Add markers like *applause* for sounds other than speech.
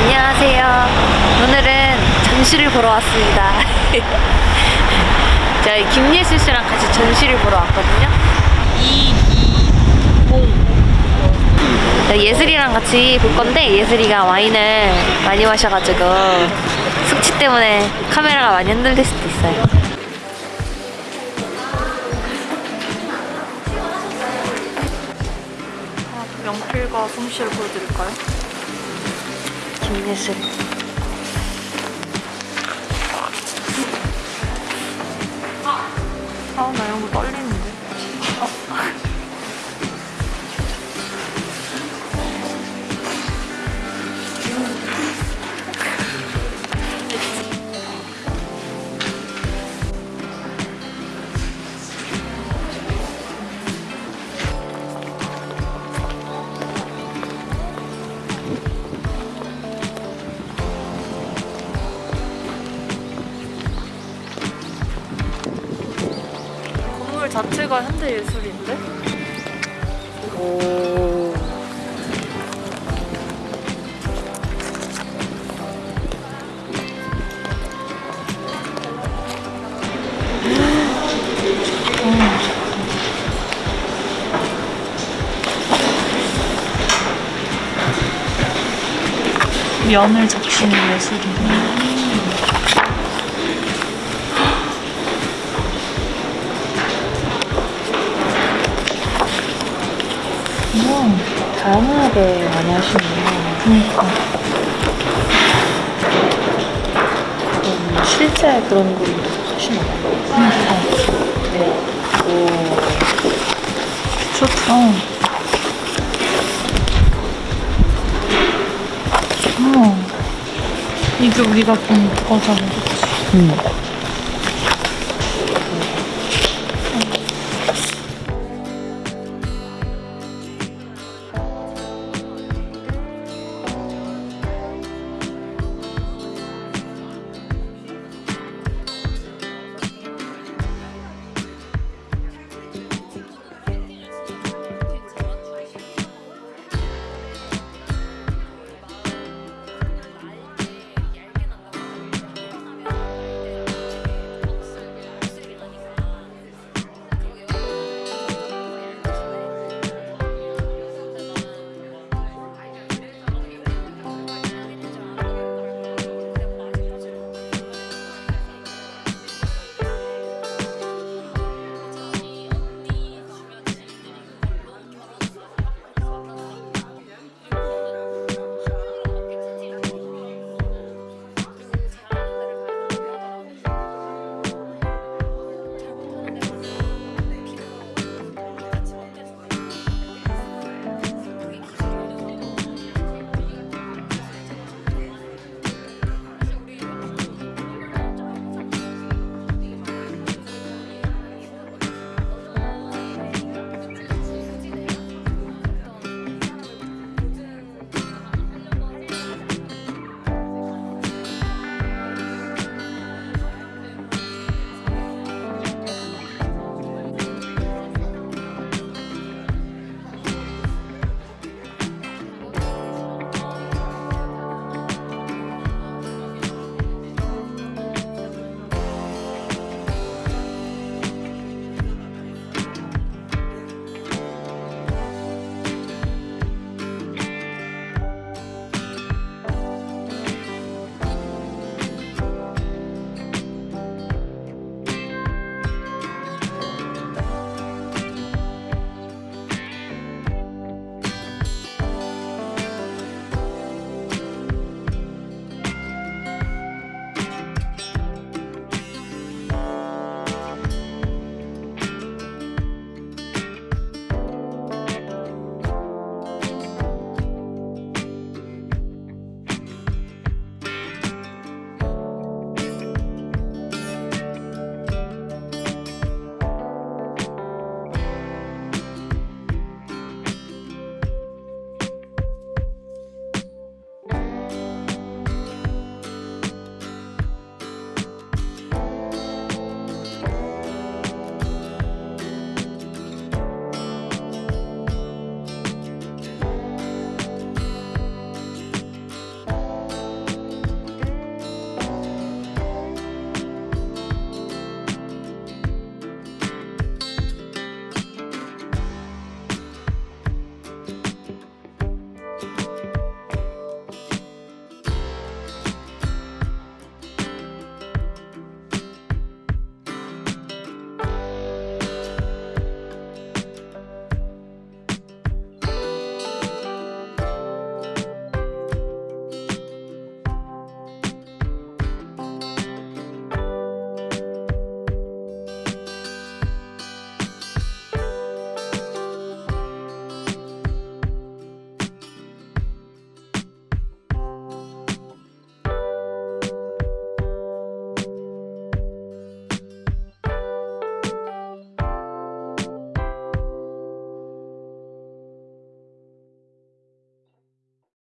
안녕하세요. 오늘은 전시를 보러 왔습니다. *laughs* 저희 김예슬 씨랑 같이 전시를 보러 왔거든요. 이이공. 예슬이랑 같이 볼 건데 예슬이가 와인을 많이 마셔가지고 숙취 때문에 카메라가 많이 흔들릴 수도 있어요. 연필과 솜씨를 보여드릴까요? 김예슬. 아, 나 이런 거 떨리는데. 건 자체가 현대 예술인데? 오. 면을 적시는 예술이네. 다양하게 많이 하시네요. 그니까. 음, 실제 그런 거 하시나요? 네. 오. 좋다. 어. 이게 우리가 본 거잖아, 그치? 음.